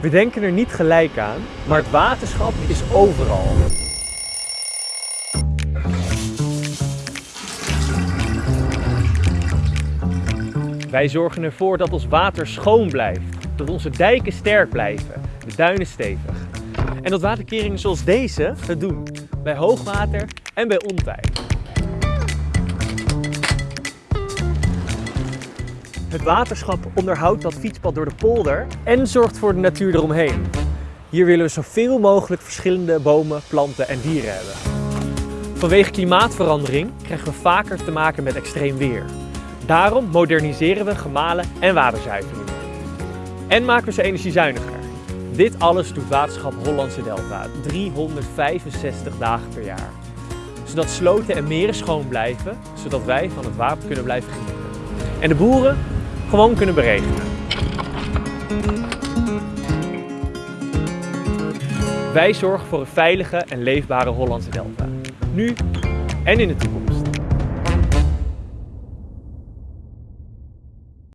We denken er niet gelijk aan, maar het waterschap is overal. Wij zorgen ervoor dat ons water schoon blijft, dat onze dijken sterk blijven, de duinen stevig. En dat waterkeringen zoals deze het doen, bij hoogwater en bij ontij. Het waterschap onderhoudt dat fietspad door de polder en zorgt voor de natuur eromheen. Hier willen we zoveel mogelijk verschillende bomen, planten en dieren hebben. Vanwege klimaatverandering krijgen we vaker te maken met extreem weer. Daarom moderniseren we gemalen en waterzuiveringen. En maken we ze energiezuiniger. Dit alles doet Waterschap Hollandse Delta 365 dagen per jaar. Zodat sloten en meren schoon blijven, zodat wij van het water kunnen blijven genieten. En de boeren gewoon kunnen beregenen. Wij zorgen voor een veilige en leefbare Hollandse Delta. Nu en in de toekomst.